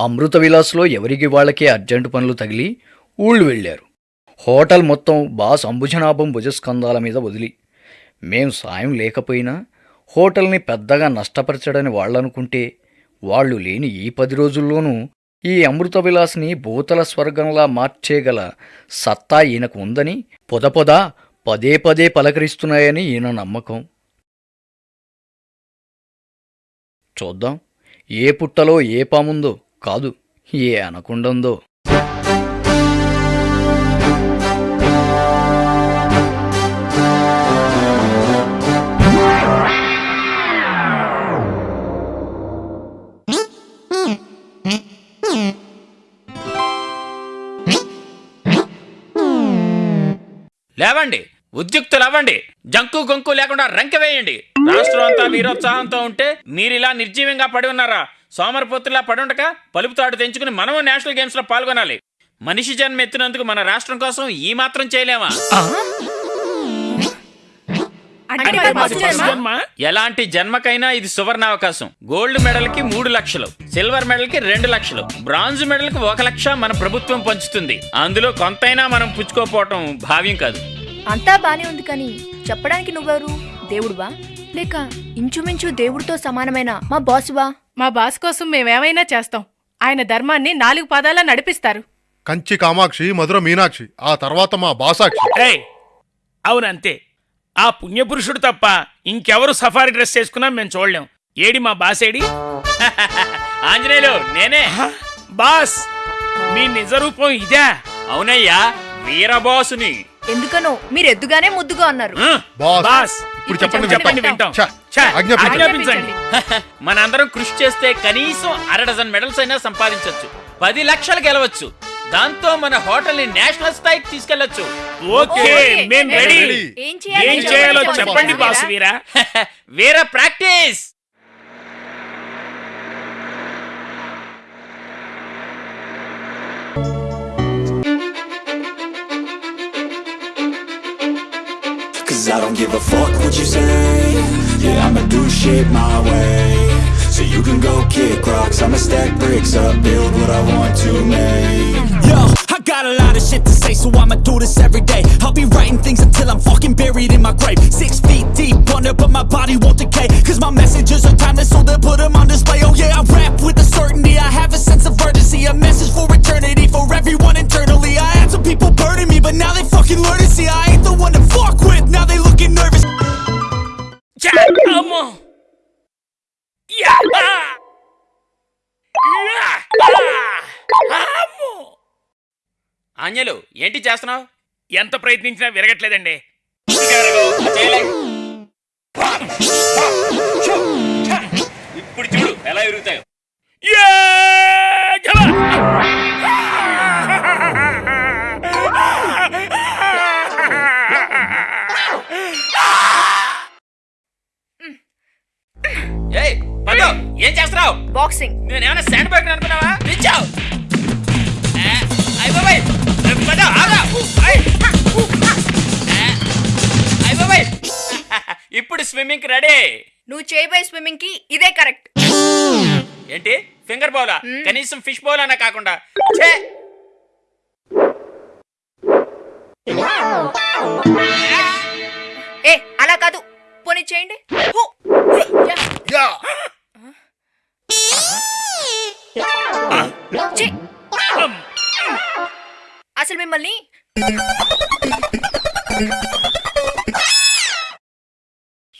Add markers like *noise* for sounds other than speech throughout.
అమృత విలాస్లో ఎవరికి వాళ్ళకే అర్జెంటు పనులు తగిలి ఊళ్ళు వెళ్ళారు. హోటల్ మొత్తం బాస్ అంబుజనాభం భుజస్కంధాల మీద వదిలి. మేం సాయం లేకపోయినా హోటల్ని పెద్దగా నష్టపరచడని వాళ్ళనుకుంటే వాళ్ళు లేని ఈ పది రోజుల్లోనూ ఈ అమృత విలాస్ని భూతల స్వర్గంలా మార్చేగల సత్తా ఈయనకు ఉందని పొదపొద పదే పదే పలకరిస్తున్నాయని ఈయన నమ్మకం. చూద్దాం. ఏ పుట్టలో ఏ పాముందో కాదు. ఏ అనకుండందో. లేవండి. ఉద్యుక్తులు అవ్వండి జంకు గొంకు లేకుండా రంకె వేయండి. రాష్ట్రం అంతా వీరోత్సాహంతో ఉంటే మీరిలా నిర్జీవంగా పడి ఉన్నారా? సోమరపోతులా పడుండక పలుపుతాడు తెంచుకుని మనము నేషనల్ గేమ్స్లో పాల్గొనాలి. మనిషి జన్మ ఎత్తినందుకు మన రాష్ట్రం కోసం ఈ మాత్రం చేయలేమా? ఎలాంటి జన్మకైనా ఇది సువర్ణ అవకాశం గోల్డ్ మెడల్కి మూడు లక్షలు సిల్వర్ మెడల్కి రెండు లక్షలు బ్రాంజ్ మెడల్కి ఒక లక్ష మన ప్రభుత్వం పంచుతుంది. అందులో కొంతైనా మనం పుచ్చుకోపోవటం భావ్యం కాదు. అంతా బానే ఉంది కానీ చెప్పడానికి నువ్వెవరు? దేవుడువా? లేక ఇంచుమించు దేవుడితో సమానమైన మా బాసువా? మా బాస్ కోసం మేమేమైనా చేస్తాం. ఆయన ధర్మాన్ని నాలుగు పాదాల నడిపిస్తారు. కంచి కామాక్షి మధుర మీనాక్షి ఆ తర్వాత మా బాసాక్షి. ఏయ్! అవునంతే. ఆ పుణ్యపురుషుడు తప్ప ఇంకెవరు సఫారీ డ్రెస్ చేసుకున్నా మేము చూడలేం. ఏడి మా బాసేడి? *laughs* ఆంజనేయులు నేనే? బాస్ మీ నిజ రూపం ఇదే. అవునయ్యా వీరబాసుని. ఎందుకనో మీరు ఎద్దుగానే ముద్దుగా అన్నారు. బాస్. ఇప్పుడు చెప్పండి చెప్పండి వింటాం. ఆజ్ఞాపించండి. మనందరం కృషి చేస్తే కనీసం అర డజన్ మెడల్స్ అయినా సంపాదించవచ్చు పది లక్షలు గెలవచ్చు. దాంతో మన హోటల్ని నేషనల్ స్థాయికి తీసుకెళ్ళొచ్చు ఓకే మేం మేము రెడీ. రెడీ. ఏం చేయాలి ఏం చేయాలో చెప్పండి boss Veera. *laughs* Veera practice. I don't give a fuck what you say. Yeah, I'ma do shit my way. So you can go kick rocks. I'ma stack bricks up, build what I want to make. Yo, I got a lot of shit to say So I'ma do this every day. I'll be writing things until I'm fucking buried in my grave. Six feet deep under but my body won't decay Cause my messages are timeless ఆంజలు ఏంటి చేస్తున్నావు? ఎంత ప్రయత్నించినా విరగట్లేదండి. ఇప్పుడు చూడు ఎలా ఎరుగుతాయో yeah! జల! ఏయ్ పదో ఏం చేస్తున్నావు? బాక్సింగ్. నేనేమైనా స్విమ్మింగ్ రెడీ. నువ్వు చేయబోయే స్విమ్మింగ్కి ఇదే కరెక్ట్. ఏంటి? ఫింగర్ బౌలా? కనీసం ఫిష్ బౌల్ అన్నా కాకుండా. ఛే! ఏ అలా కాదు. పోనీ చేయండి. హూ, హుయ్, యా. యా! ఛీ. అసలు మిమ్మల్ని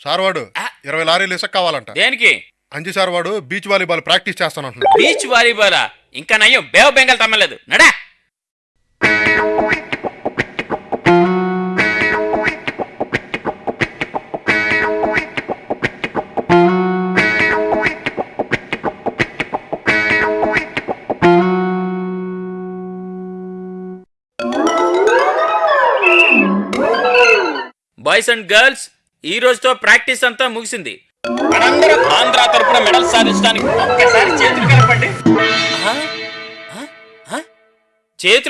సార్ వాడు ఇరవై లారీలు ఇసుక కావాలంట. దేనికి? అంజి సార్ వాడు బీచ్ వాలీబాల్ ప్రాక్టీస్ చేస్తానంటున్నాడు. బీచ్ వాలీబాలా? ఇంకా నయ్యం బేవ బెంగల్ తమ్మలేదు. నడా! బాయ్స్ అండ్ గర్ల్స్ ఈ రోజుతో ప్రాక్టీస్ అంతా ముగిసింది. మనందరం ఆంధ్ర తరపున మెడల్ సాధించడానికి ఒక్కసారి చేతులు కలపండి.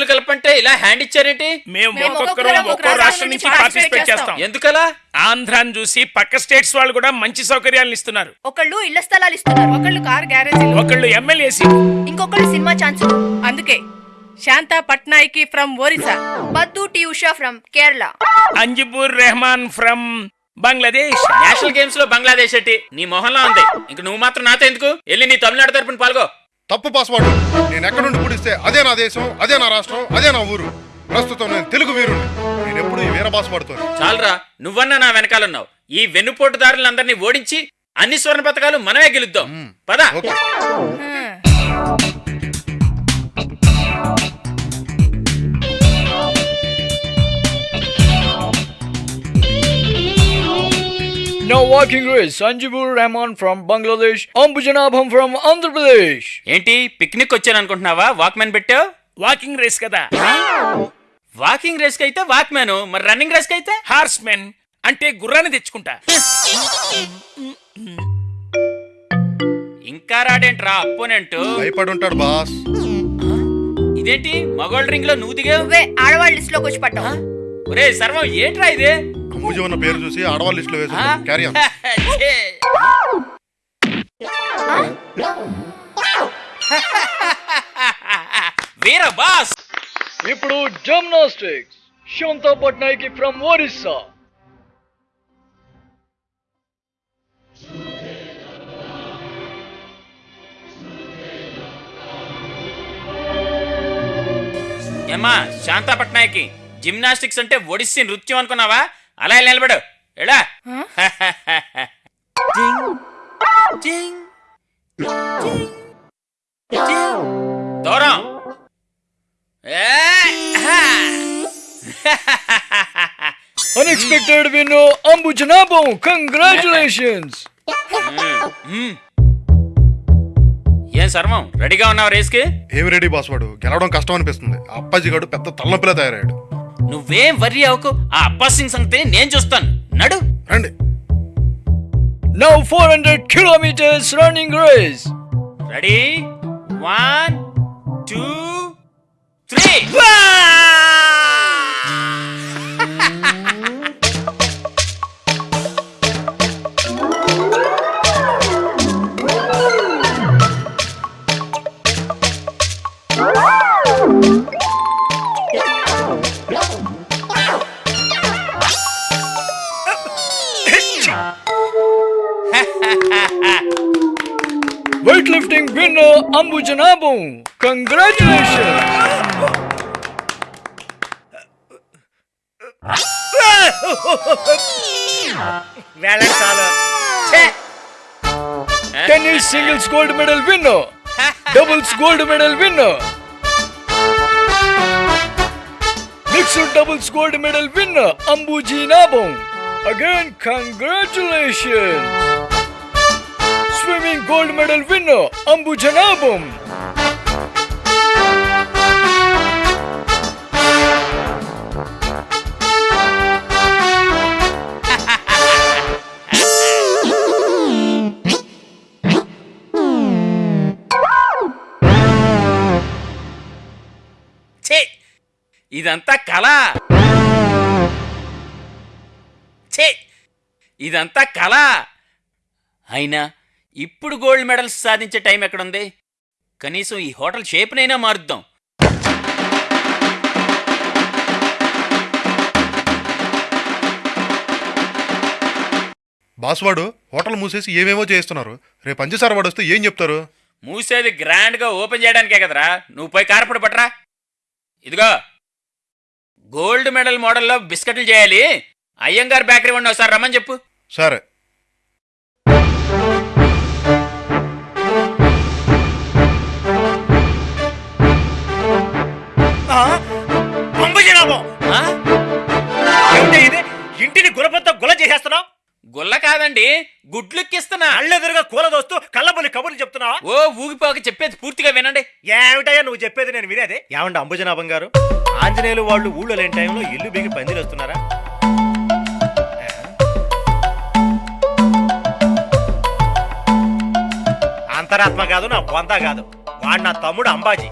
కలపంటే ఇలా హ్యాండ్ ఇచ్చారేంటి? మేము ఒక్కొక్కరు ఒక్కొక్కరం ఒక్కో రాష్ట్రం నుంచి పార్టిసిపేట్ చేస్తాం. ఎందుకలా? ఆంధ్రాని చూసి పక్క స్టేట్స్ వాళ్ళు కూడా మంచి సౌకర్యాలను ఇస్తున్నారు. ఒకళ్ళు ఇళ్ళ స్థలాలు ఇస్తున్నారు ఒకళ్ళు కార్ గ్యారేజీలు ఒకళ్ళు ఎమ్మెల్యే సీట్ ఇంకొకళ్ళు సినిమా ఛాన్సులు. అందుకే శాంతా పట్నాయకి from Orissa బద్దు T Usha from Kerala. Anjibur Rehman from Bangladesh. National గేమ్స్లో బంగ్లాదేశ్ ఎట్టి? నీ మొహంలో ఉంది. ఇంక నువ్వు మాత్రం నాతో ఎందుకు? వెళ్ళి నీ తమిళనాడు తరపున పాల్గో. తప్పు పాస్వర్డ్ నేను ఎక్కడి నుండి పుడిస్తే అదే నా దేశం అదే నా రాష్ట్రం అదే నా ఊరు. ప్రస్తుతం నేను తెలుగు వీరుని నేను ఎప్పుడు ఈ వీర పాస్వర్డ్తో చాలరా నువ్వన్నా నా వెనకాలన్నావు. ఈ వెన్నుపోటుదారులందరినీ ఓడించి అన్ని స్వర్ణ పథకాలు మనమే గెలుద్దాం. పద. Walking race, Sanjibur Rahman from Bangladesh, Ambujanabham from Andhra Pradesh. ఏంటి పిక్నిక్ వచ్చాను అనుకుంటున్నావా? వాక్మెన్ పెట్టావు వాకింగ్ రేస్ కదా. వాకింగ్ రేస్కి అయితే వాక్మెన్ మరి రన్నింగ్ రేస్కి అయితే? హార్స్ మెన్ అంటే గుర్రాన్ని తెచ్చుకుంటా. ఇంకా రాడేంట్రా అపోనెంట్ భయపడి ఉంటాడు బాస్. ఇదేంటి మగోల్డ్ రింగ్లో నువ్వు దిగావు? ఆడవాళ్ళ లిస్ట్లోకి వచ్చి పట్టావు. ఒరే సర్వం ఏంట్రా ఇది? అంబుజీ ఉన్న పేరు చూసి ఆడవాళ్ళ లిస్ట్లో? వేసాను క్యారీ ఆన్. వీర బాస్. ఇప్పుడు జిమ్నాస్టిక్స్ శాంతా పట్నాయకి ఫ్రమ్ ఒరిస్సా ఏమ్మా శాంతా పట్నాయకి జిమ్నాస్టిక్స్ అంటే ఒడిస్సీ నృత్యం అనుకున్నావా? అలా ఇలా నిలబడు ఎడా దూరం. ఏ, హా. Unexpected win Ambujanabham congratulations. ఏం సర్వం రెడీగా ఉన్నావు రేస్కి? ఏమి రెడీ పాస్వర్డ్ గెలవడం కష్టం అనిపిస్తుంది. అప్పాజీ గడు పెద్ద తలనొప్పిలా తయారయ్యాడు. నువ్వేం వర్రీ అవ్వకు. ఆ అబ్బాస్ సింగ్ సంగతి నేను చూస్తాను. నడు. రండి. Now four hundred kilometers running race ready one two three Tom! Congratulations! Tennis singles gold medal winner, *laughs* doubles gold medal winner, mixed doubles gold medal winner Ambuji Nabong. Again, congratulations! Swimming gold medal winner Ambuja Nabong. ఇదంతా కళ. ఛే! ఇదంతా కళ. అయినా ఇప్పుడు gold medals సాధించే time ఎక్కడుంది? కనీసం ఈ హోటల్ షేప్నైనా మారుద్దాం. బాస్వాడు హోటల్ మూసేసి ఏమేమో చేస్తున్నారు రేపు పంచసార వాడు వస్తే ఏం చెప్తారు? మూసేది గ్రాండ్గా ఓపెన్ చేయడానికే కదరా. నువ్వు పోయి కారపడి పట్రా ఇదిగో. గోల్డ్ మెడల్ మోడల్లో బిస్కెట్లు చేయాలి. అయ్యంగార్ బేకరీ వాడిని ఒకసారి రమ్మని చెప్పు. సరే. అంబుజనాభం ఆ? ఏమిటి ఇది? ఇంటిని గులపంతో గుల చేసేస్తున్నావు? గుల్ల కాదండి గుడ్లుక్కిస్తున్నా. కళ్ళెదురుగా కూల దోస్తూ కళ్ళబొల్లి కబుర్లు చెప్తున్నావా? ఓ ఊగిపోక చెప్పేది పూర్తిగా వినండి. ఏమిటయ్యా నువ్వు చెప్పేది నేను వినేది? ఏమండి అంబుజనాభం గారు? ఆంజనేయులు వాళ్ళు ఊళ్ళో లేని టైంలో ఇల్లు బిగి పందిలు వస్తున్నారా? అంతరాత్మ కాదు నా బొంత కాదు. వాడు నా తమ్ముడు అంబాజీ.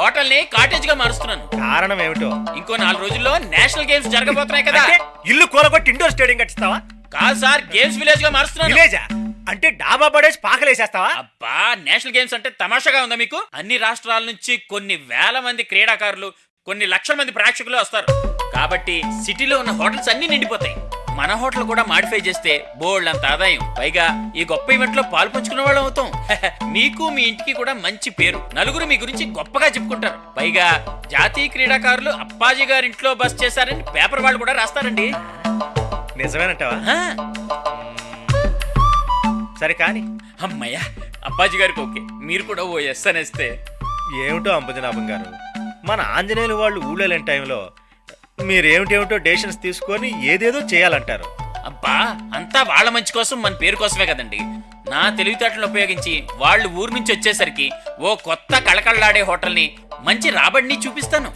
హోటల్ని కాటేజ్గా మారుస్తున్నాను. కారణం ఏమిటో? ఇంకో నాలుగు రోజుల్లో నేషనల్ గేమ్స్ జరగబోతున్నాయి కదా. ఇల్లు కూలగొట్టి ఇండోర్ స్టేడియం కట్టిస్తావా? కాదు సార్ గేమ్స్ విలేజ్గా మారుస్తున్నాను. విలేజా? అంటే డాబా పడేసి పాకలేసేస్తావా? అబ్బా నేషనల్ గేమ్స్ అంటే తమాషాగా ఉందా మీకు? అన్ని రాష్ట్రాల నుంచి కొన్ని వేల మంది క్రీడాకారులు కొన్ని లక్షల మంది ప్రేక్షకులు వస్తారు. కాబట్టి సిటీలో ఉన్న హోటల్స్ అన్ని నిండిపోతాయి. మన హోటల్ కూడా మాడిఫై చేస్తే బోల్డ్ అంత ఆదాయం. పైగా ఈ గొప్ప ఈవెంట్లో పాలు పంచుకునే వాళ్ళం అవుతాం. *laughs* మీకు మీ ఇంటికి కూడా మంచి పేరు. నలుగురు మీ గురించి గొప్పగా చెప్పుకుంటారు. పైగా జాతీయ క్రీడాకారులు అప్పాజీ గారి ఇంట్లో బస్ చేశారని పేపర్ వాళ్ళు కూడా రాస్తారండి. నిజమేనంటావా? ఆ, సరే కానీ. అమ్మయ్యా అప్పాజీ గారికి ఓకే. మీరు కూడా ఓ ఎస్ అనేస్తే. ఏమిటో అంబుజనాభం గారు? మన ఆంజనేయులు వాళ్ళు ఊళ్ళోలేని టైంలో మీరేమిటేమిటో డెసిషన్స్ తీసుకొని ఏదేదో చేయాలంటారు. అబ్బా అంతా వాళ్ళ మంచి కోసం మన పేరు కోసమే కదండి. నా తెలివితేటలను ఉపయోగించి వాళ్ళు ఊరు నుంచి వచ్చేసరికి ఓ కొత్త కళకళలాడే హోటల్ని మంచి రాబడిని చూపిస్తాను.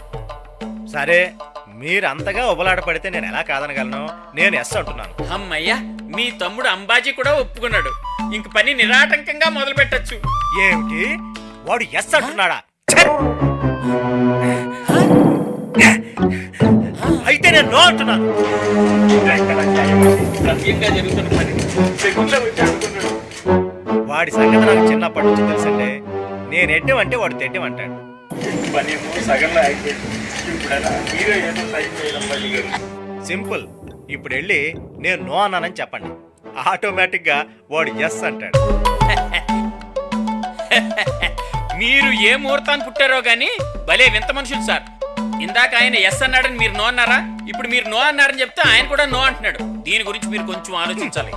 సరే మీరు అంతగా ఉబలాట పడితే నేను ఎలా కాదనగలను? నేను ఎస్ అంటున్నాను. అమ్మయ్యా మీ తమ్ముడు అంబాజీ కూడా ఒప్పుకున్నాడు. ఇంక పని నిరాటంకంగా మొదలు పెట్టచ్చు. ఏమిటి? వాడు ఎస్ అంటున్నాడా! అయితే నేను నో అంటున్నాను. వాడి సంగతి నాకు చిన్నప్పటి నుంచి తెలుసండి. నేను ఎడ్డమంటే వాడు తెడ్డమంటాడు సింపుల్. ఇప్పుడు వెళ్ళి నేను నో అన్నానని చెప్పండి. ఆటోమేటిక్గా వాడు ఎస్ అంటాడు. *laughs* మీరు ఏ ముహూర్తాన్ని పుట్టారో గాని భలే వింత మనుషులు సార్. ఇందాక ఆయన ఎస్ అన్నాడని మీరు నో అన్నారా? ఇప్పుడు మీరు నో అన్నారని చెప్తే ఆయన కూడా నో అంటున్నాడు. దీని గురించి మీరు కొంచెం ఆలోచించాలి.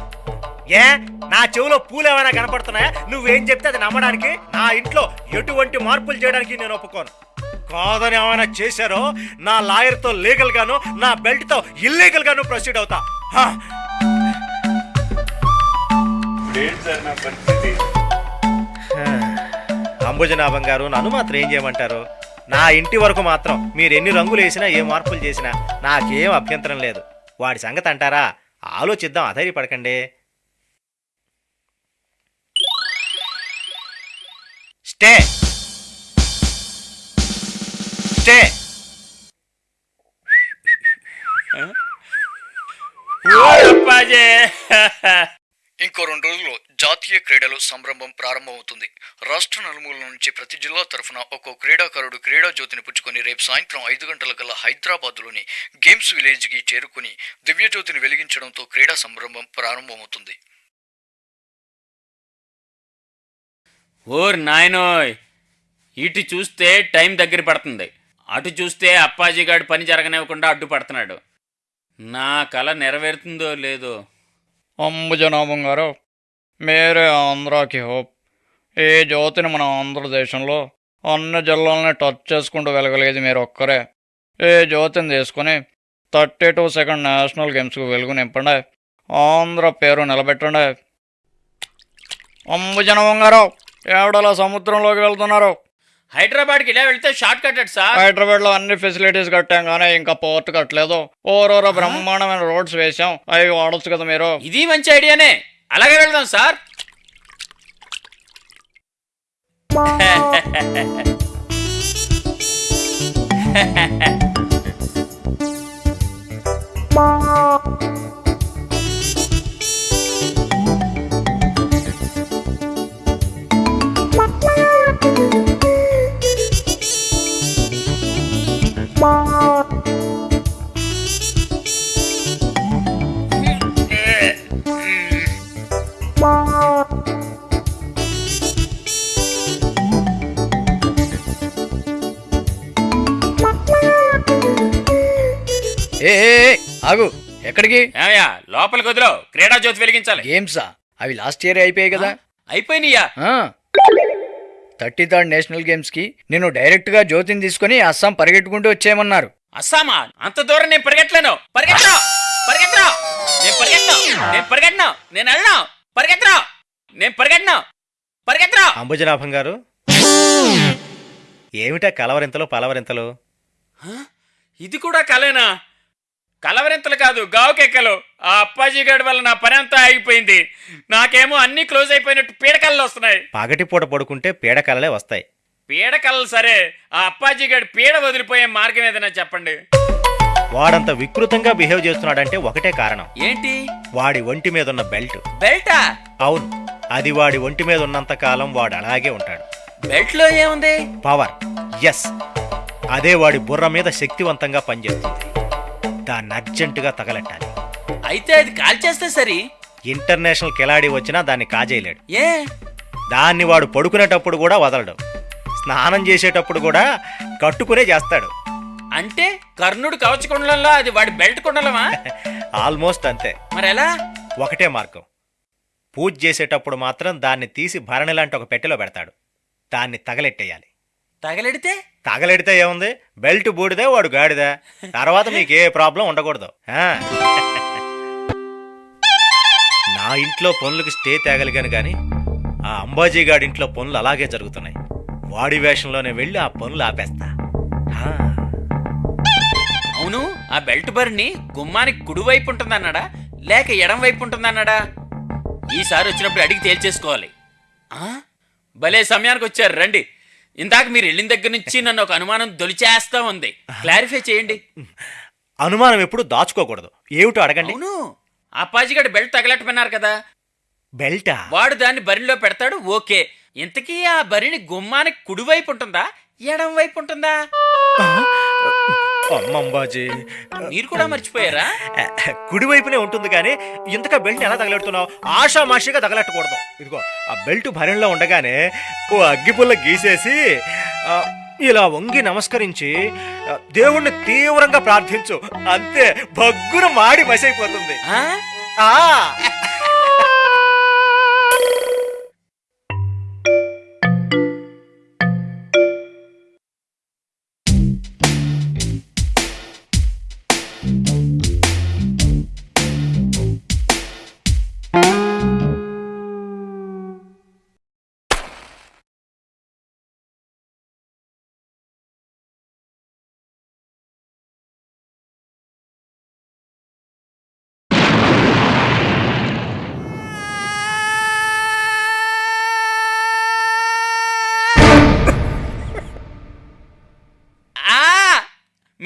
ఏ? నా చెవిలో పూలు ఏమైనా కనపడుతున్నాయా? నువ్వేం చెప్తే అది నమ్మడానికి నా ఇంట్లో ఎటువంటి మార్పులు చేయడానికి నేను ఒప్పుకోను. కాదని ఏమైనా చేశారో? నా లాయర్తో లీగల్ గాను నా బెల్ట్తో ఇల్లీగల్ గాను ప్రొసీడ్ అవుతా. అంబుజనాభం గారు నన్ను మాత్రం ఏం చేయమంటారు? నా ఇంటి వరకు మాత్రం మీరు ఎన్ని రంగులు వేసినా ఏ మార్పులు చేసినా నాకేం అభ్యంతరం లేదు. వాడి సంగతి అంటారా? ఆలోచిద్దాం అధైర్యపడకండి. స్టే! స్టే! ఓ *laughs* ఇంకో రెండు రోజుల్లో జాతీయ క్రీడలు సంరంభం ప్రారంభమవుతుంది. రాష్ట్ర నలుమూల నుంచి ప్రతి జిల్లా తరఫున ఒక్కో క్రీడాకారుడు క్రీడా జ్యోతిని పుచ్చుకొని రేపు సాయంత్రం ఐదు గంటల కల్లా హైదరాబాద్లోని గేమ్స్ విలేజ్కి చేరుకుని దివ్యజ్యోతిని వెలిగించడంతో క్రీడా సంరంభం ప్రారంభమవుతుంది. ఓర్ నాయనోయ్! ఇటు చూస్తే టైం దగ్గర పడుతుంది. అటు చూస్తే అప్పాజీగాడు పని జరగనివ్వకుండా అడ్డుపడుతున్నాడు. నా కళ నెరవేరుతుందో లేదో అంబుజనాభం గారు మేరే ఆంధ్రాకి హోప్. ఈ జ్యోతిని మన ఆంధ్రదేశంలో అన్ని జిల్లాలని టచ్ చేసుకుంటూ వెలగలేదు మీరు ఒక్కరే ఈ జ్యోతిని తీసుకుని థర్టీ టూ సెకండ్ నేషనల్ గేమ్స్కి వెలుగు నింపండి. ఆంధ్ర పేరు నిలబెట్టండి. అంబుజనాభం గారు ఏడలా సముద్రంలోకి వెళ్తున్నారు? హైదరాబాద్కి ఇలా వెళ్తే షార్ట్ కట్ సార్. హైదరాబాద్లో అన్ని ఫెసిలిటీస్ కట్టాం కానీ ఇంకా పోర్ట్ కట్టలేదు. ఓరోరో బ్రహ్మాండమైన రోడ్స్ వేసాం అవి వాడొచ్చు కదా మీరు. ఇది మంచి ఐడియానే. అలాగే వెళ్దాం సార్. ఏ *laughs* ఏ, ఏ, ఆగు. ఎక్కడికి? ఏమయ్యా లోపలికి వదిలో. క్రీడా జ్యోతి వెలిగించాలి. గేమ్సా అవి లాస్ట్ ఇయర్ అయిపోయాయి కదా. అయిపోయినాయా థర్టీ థర్డ్ నేషనల్ గేమ్స్కి నేను డైరెక్ట్గా జ్యోతిని తీసుకుని అస్సాం పరిగెట్టుకుంటూ వచ్చేయమన్నారు. అస్సామా? అంత దూరం నేను పరిగెట్టలేను పరిగెట్టను పరిగెత్తను నేను పరిగెత్తను. నేను పరిగెట్టను నేను వెళ్ళను. పరిగెత్తను నేను పరిగెట్టను పరిగెత్తను అంబుజనాభం గారు ఏమిటా కలవరింతలు పలవరింతలు? ఇది కూడా కలేనా? కలవరింతలు కాదు గావుకెక్కలు ఆ అప్పాజీ గడి వల్ల నా పని అంతా ఆగిపోయింది. నాకేమో అన్ని క్లోజ్ అయిపోయినట్టు పీడకల్లో వస్తున్నాయి. పగటిపూట పడుకుంటే పీడకలలే వస్తాయి. పీడకలలు సరే ఆ అప్పాజీ గడి పీడ వదిలిపోయే మార్గం ఏదైనా చెప్పండి. వాడంత వికృతంగా బిహేవ్ చేస్తున్నాడంటే ఒకటే కారణం. ఏంటి? వాడి ఒంటి మీద ఉన్న బెల్ట్. బెల్టా? అవును. అది వాడి ఒంటి మీద ఉన్నంత కాలం వాడు అలాగే ఉంటాడు. బెల్ట్లో ఏముంది? పవర్. ఎస్. అదే వాడి బుర్ర మీద శక్తివంతంగా పనిచేస్తుంది. దాన్ని అర్జెంటుగా తగలెట్టాలి. అయితే అది కాల్చేస్తే సరి. ఇంటర్నేషనల్ కిలాడి వచ్చినా దాన్ని కాజేయలేడు. ఏ? దాన్ని వాడు పడుకునేటప్పుడు కూడా వదలడు. స్నానం చేసేటప్పుడు కూడా కట్టుకునే చేస్తాడు. అంటే కర్ణుడు కవచ కుండలంలో అది వాడి బెల్ట్ కుండలమా? *laughs* ఆల్మోస్ట్ అంతే. మరి ఎలా ఒకటే మార్గం. పూజ చేసేటప్పుడు మాత్రం దాన్ని తీసి భరణి లాంటి ఒక పెట్టెలో పెడతాడు. దాన్ని తగలెట్టేయాలి. తగలెడితే? తగలెడితే ఏముంది? బెల్ట్ బూడిదే వాడు గాడిదా. తర్వాత మీకు ఏ ప్రాబ్లం ఉండకూడదు. నా ఇంట్లో పనులకి స్టే తేగలిగాను కానీ ఆ అంబాజీ గాడి ఇంట్లో పనులు అలాగే జరుగుతున్నాయి. వాడి వేషంలోనే వెళ్ళి ఆ పనులు ఆపేస్తా. అవును ఆ బెల్ట్ బరిని గుమ్మానికి కుడివైపు ఉంటుందన్నాడా? లేక ఎడం వైపు ఉంటుందన్నాడా? ఈసారి వచ్చినప్పుడు అడిగి తేల్చేసుకోవాలి. ఆ? భలే సమయానికి వచ్చారు రండి. ఇందాక మీరు వెళ్ళిన దగ్గర నుంచి నన్ను ఒక అనుమానం దొలిచేస్తా ఉంది. క్లారిఫై చేయండి. అనుమానం ఎప్పుడు దాచుకోకూడదు. ఏమిటో అడగండి. అవును అప్పాజిగడు బెల్ట్ తగలట్టమన్నారు కదా. బెల్టా? వాడు దాన్ని బరిలో పెడతాడు ఓకే. ఇంతకీ ఆ బరిని గుమ్మానికి కుడివైపు ఉంటుందా ఎడం వైపు ఉంటుందా? అమ్మంబాజీ. మీరు కూడా మర్చిపోయారా? కుడివైపునే ఉంటుంది కానీ ఇంతగా బెల్ట్ ఎలా తగలెడుతున్నావు? ఆషామాషిగా తగలెట్టకూడదు. ఇదిగో ఆ బెల్ట్ భరణలో ఉండగానే ఓ అగ్గిపుల్ల గీసేసి ఇలా వంగి నమస్కరించి దేవుణ్ణి తీవ్రంగా ప్రార్థించు. అంతే భగ్గున మాడి మసైపోతుంది. ఆ!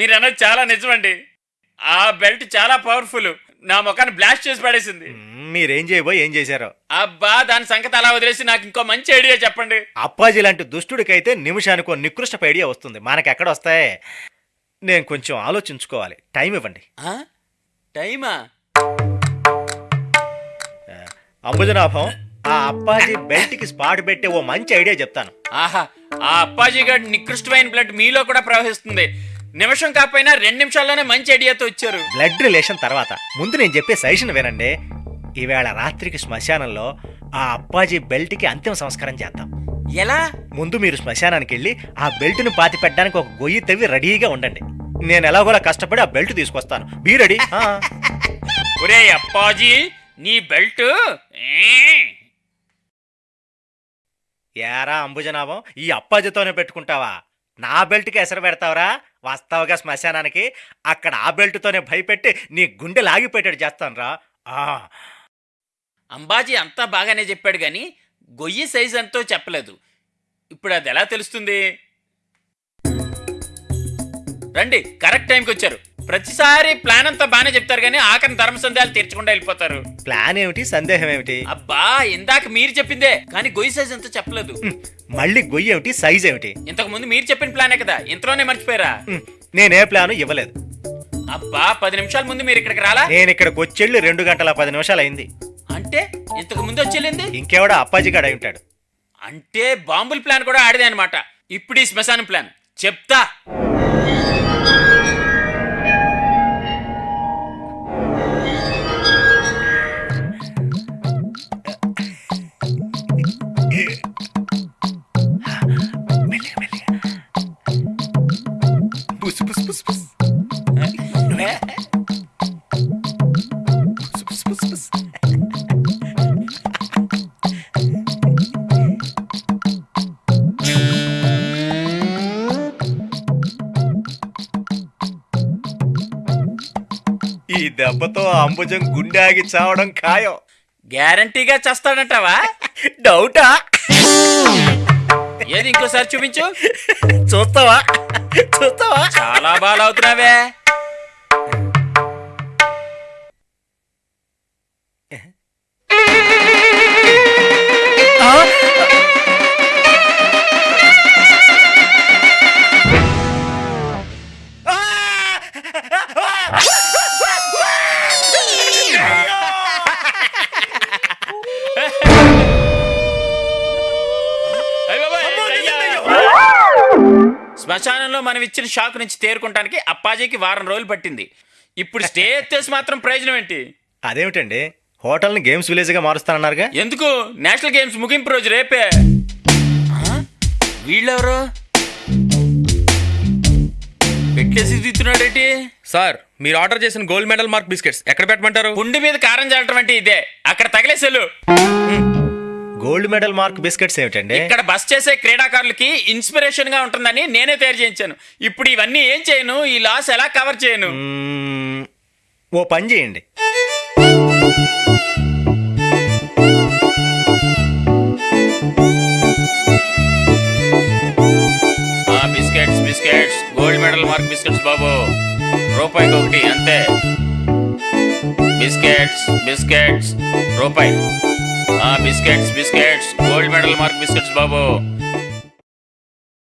మీరు అన్నది చాలా నిజమండి. ఆ బెల్ట్ చాలా పవర్ఫుల్. నా ముఖాన్ని బ్లాస్ట్ చేసి పడేసింది. మీరేం చేయబోయి ఏం చేశారో? అబ్బా దాని సంగతి అలా వదిలేసి నాకు ఇంకో మంచి ఐడియా చెప్పండి. అప్పాజీ లాంటి దుష్టుడికైతే నిమిషానికి నికృష్టపు ఐడియా వస్తుంది. మనకెక్కడ వస్తాయి? నేను కొంచెం ఆలోచించుకోవాలి. టైం ఇవ్వండి? టైమా? అంబుజనాభం ఆ అప్పాజీ బెల్ట్కి స్పాట్ పెట్టే ఓ మంచి ఐడియా చెప్తాను. ఆహా ఆ అప్పాజీ గారి నికృష్టమైన బ్లడ్ మీలో కూడా ప్రవహిస్తుంది. నిమిషం కాకపోయినా రెండు నిమిషాల్లోనే మంచి ఐడియాతో వచ్చారు. బ్లడ్ రిలేషన్ తర్వాత. ముందు నేను చెప్పే సజెషన్ వినండి. ఈవేళ రాత్రికి శ్మశానంలో ఆ అప్పాజీ బెల్ట్కి అంతిమ సంస్కారం చేద్దాం. ఎలా? ముందు మీరు శ్మశానానికి వెళ్ళి ఆ బెల్ట్ను పాతి పెట్టడానికి ఒక గొయ్యి తవ్వి రెడీగా ఉండండి. నేను ఎలాగోలా కష్టపడి ఆ బెల్ట్ తీసుకొస్తాను. Be ready. ఒరే అప్పాజీ నీ బెల్ట్! ఏరా అంబుజనాభం ఈ అప్పాజీతోనే పెట్టుకుంటావా? నా బెల్ట్కి ఎసరు పెడతావురా? వాస్తవగా శ్మశానానికి అక్కడ ఆ బెల్ట్తోనే భయపెట్టి నీ గుండె లాగిపోయేటట్టు చేస్తాను రా అంబాజీ అంతా బాగానే చెప్పాడు గాని గొయ్యి సైజ్ ఎంతో చెప్పలేదు. ఇప్పుడు అది ఎలా తెలుస్తుంది? రండి కరెక్ట్ టైంకి వచ్చారు ప్రతిసారి ప్లాన్ అంతా బాగానే చెప్తారు కానీ ఆఖరి ధర్మ సందేహాలు తీర్చకుండా వెళ్ళిపోతారు. ప్లాన్ ఏమిటి? సందేహం ఏమిటి? అబ్బా ఇందాక మీరు చెప్పిందే కానీ గొయ్యి సైజ్ ఎంతో చెప్పలేదు. మళ్ళీ గొయ్యి ఏమిటి? సైజ్ ఏమిటి? ఇంతకు ముందు మీరు చెప్పిన ప్లానే కదా ఇంతలోనే మర్చిపోయారా? నేనే ప్లాను ఇవ్వలేదు. అబ్బా పది నిమిషాల ముందు మీరు ఇక్కడికి రాలా? నేను ఇక్కడికి వచ్చెళ్ళి రెండు గంటల పది నిమిషాలు అయింది. అంటే ఇంతకు ముందు వచ్చేళ్ళింది? ఇంకెవడో అప్పాజీ గడ అయి ఉంటాడు. అంటే బాంబుల ప్లాన్ కూడా ఆడదే అనమాట ఇప్పుడు ఈ శ్మశానం ప్లాన్ చెప్తా. దెబ్బతో అంబుజం గుండె ఆగి చావడం ఖాయం. గ్యారంటీగా చేస్తాడంటావా? డౌటా? ఏది ఇంకోసారి చూపించు. చూస్తావా? చూస్తావా? చాలా బాగా అవుతున్నావే ఇచ్చిన షాక్ నుంచి తేరుకుంటానికి అప్పాజీకి వారం రోజులు పట్టింది. ఇప్పుడు స్టే ఎత్తేసి మాత్రం ప్రయోజనం ఏంటి? అదేమిటండి? హోటల్ని గేమ్స్ విలేజ్గా మారుస్తానన్నారుగా? ఎందుకు? నేషనల్ గేమ్స్ ముగింపు రోజు రేపే? వీళ్ళెవరు? పెట్టేసి దిత్తున్నాడేటి సార్ మీరు ఆర్డర్ చేసిన గోల్డ్ మెడల్ మార్క్ బిస్కెట్స్ ఎక్కడ పెట్టమంటారు? గుండె మీద కారం చల్లటం అంటే ఇదే. అక్కడ తగిలేసెలు గోల్డ్ మెడల్ మార్క్ బిస్కెట్స్ ఏమిటండి? ఇక్కడ బస్ చేసే క్రీడాకారులకి ఇన్స్పిరేషన్గా ఉంటుందని నేనే తయారు చేయించాను. ఇప్పుడు ఇవన్నీ ఏం చేయను? ఈ లాస్ ఎలా కవర్ చేయను? మ్మ్, ఓ పని చేయండి. ఆ biscuits biscuits gold medal mark biscuits బాబు. రూపాయికి ఒకటి అంతే. బిస్కెట్స్ బిస్కెట్స్ రూపాయి. Biscuits biscuits. Gold medal mark biscuits బాబు.